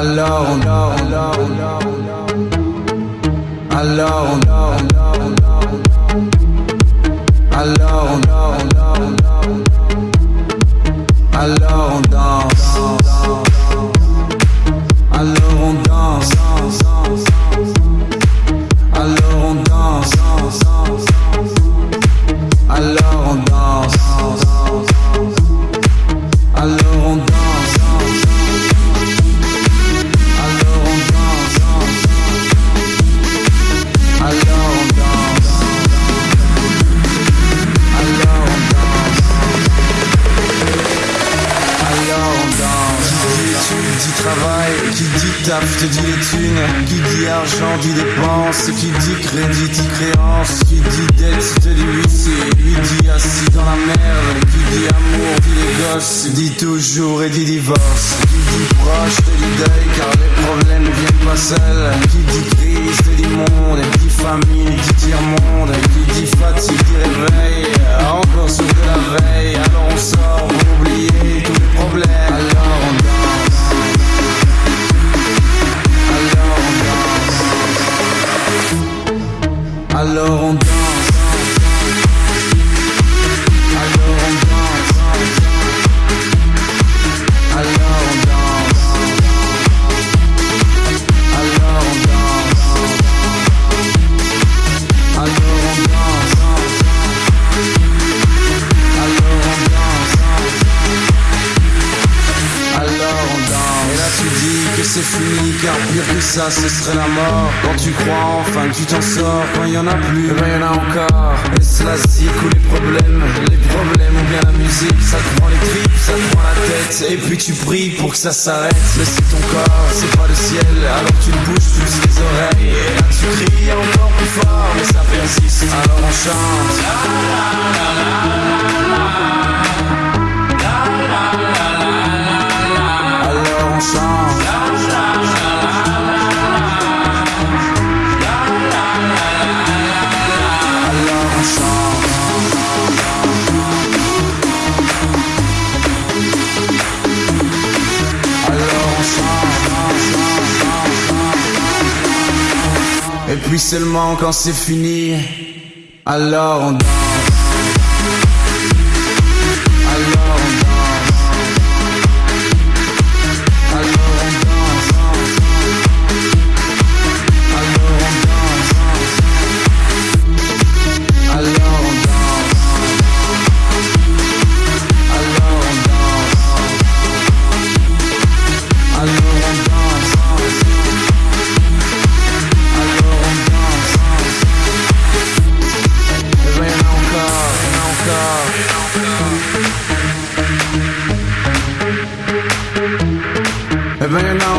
alone, alone, alone, alone, alone, alone, dit travail, qui dit taf te dit les thunes, qui dit argent dit dépense, qui dit crédit dit créance, qui dit dette te dit huissier, lui dit assis dans la merde, qui dit amour dit les gosses, dit toujours et dit divorce, qui dit proche te dit deuil car les problèmes ne viennent pas seuls, qui dit crise Alors on danse. C'est fini car pire que ça ce serait la mort. Quand tu crois enfin que tu t'en sors Quand y en a plus, eh ben y en a encore. Et cela zique ou les problèmes Les problèmes ou bien la musique Ça te prend les tripes, ça te prend la tête. Et puis tu pries pour que ça s'arrête. Mais c'est ton corps, c'est pas le ciel. Alors tu te bouges plus les oreilles. Et là tu cries encore plus fort Mais ça persiste, alors on chante Et puis seulement quand c'est fini Alors on stop. If know